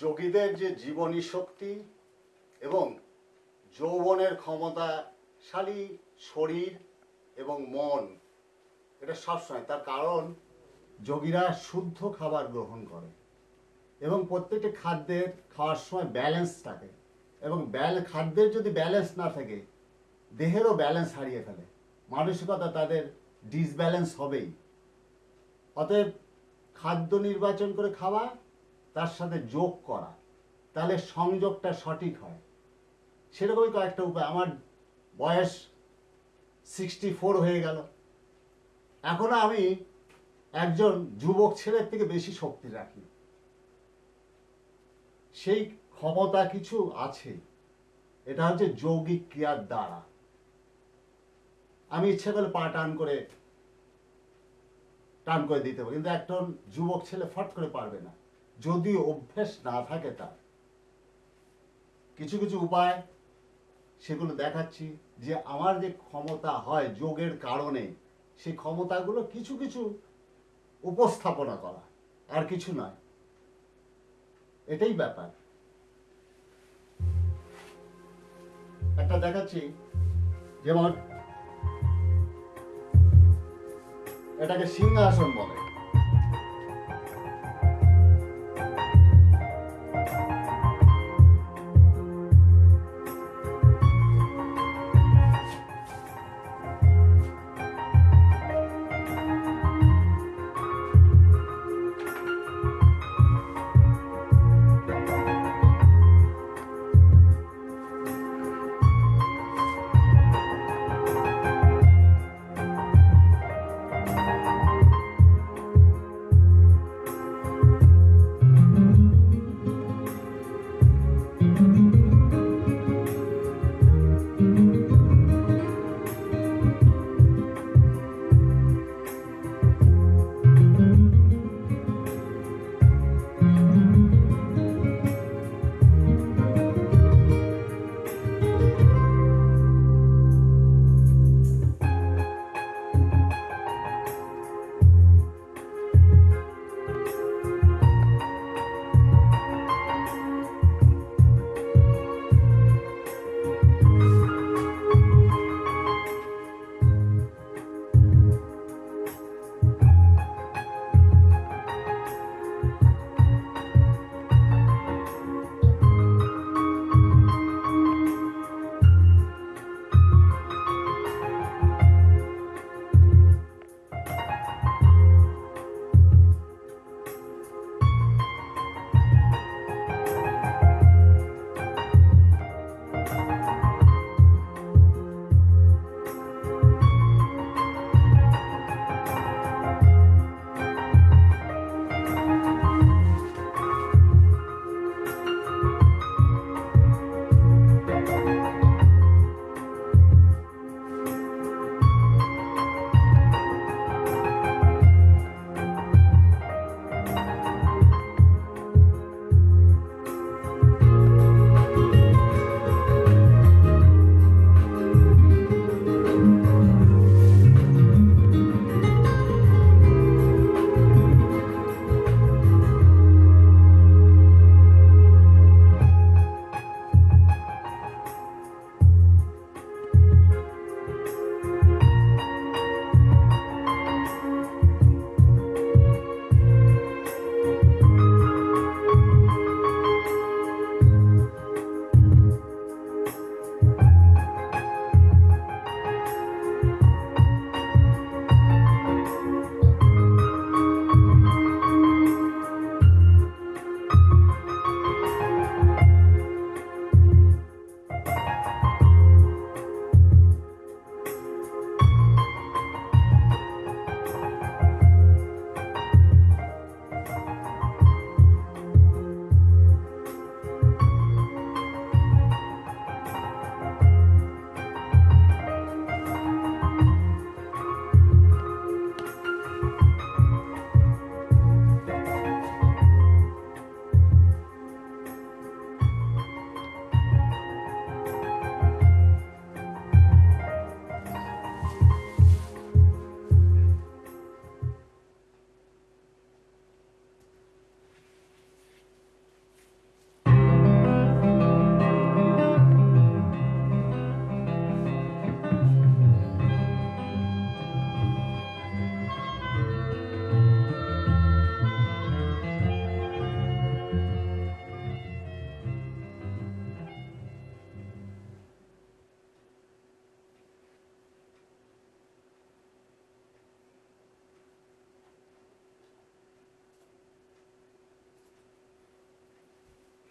যোগীদের যে জীবনী শক্তি এবং যৌবনের ক্ষমতাশালী শরীর এবং মন, এটা সবসময়। তার কারণ, যোগীরা শুদ্ধ খাবার গ্রহণ করে এবং প্রত্যেকটি খাদ্যের খাওয়ার সময় ব্যালেন্স থাকে এবং ব্যাল খাদ্যের যদি ব্যালেন্স না থাকে, দেহেরও ব্যালেন্স হারিয়ে ফেলে। মানসিকতা তাদের ডিসব্যালেন্স হবেই। অতএব খাদ্য নির্বাচন করে খাওয়া তার সাথে যোগ করা, তাহলে সংযোগটা সঠিক হয়। সেরকমই কয়েকটা উপায়। আমার বয়স সিক্সটি হয়ে গেল। এখনও আমি একজন যুবক ছেলের থেকে বেশি শক্তি রাখি। সেই ক্ষমতা কিছু আছে। এটা হচ্ছে যৌগিক ক্রিয়ার দ্বারা। আমি ইচ্ছে করলে পা টান করে টান করে দিতে পারি। কিন্তু একজন যুবক ছেলে ফট করে পারবে না। যদি অভ্যেস না থাকে তার, কিছু কিছু উপায় সেগুলো দেখাচ্ছি যে আমার যে ক্ষমতা হয় যোগের কারণে, সেই ক্ষমতাগুলো কিছু কিছু উপস্থাপনা করা, আর কিছু নয়। এটাই ব্যাপার। একটা দেখাচ্ছি, যেমন এটাকে সিংহাসন বলে।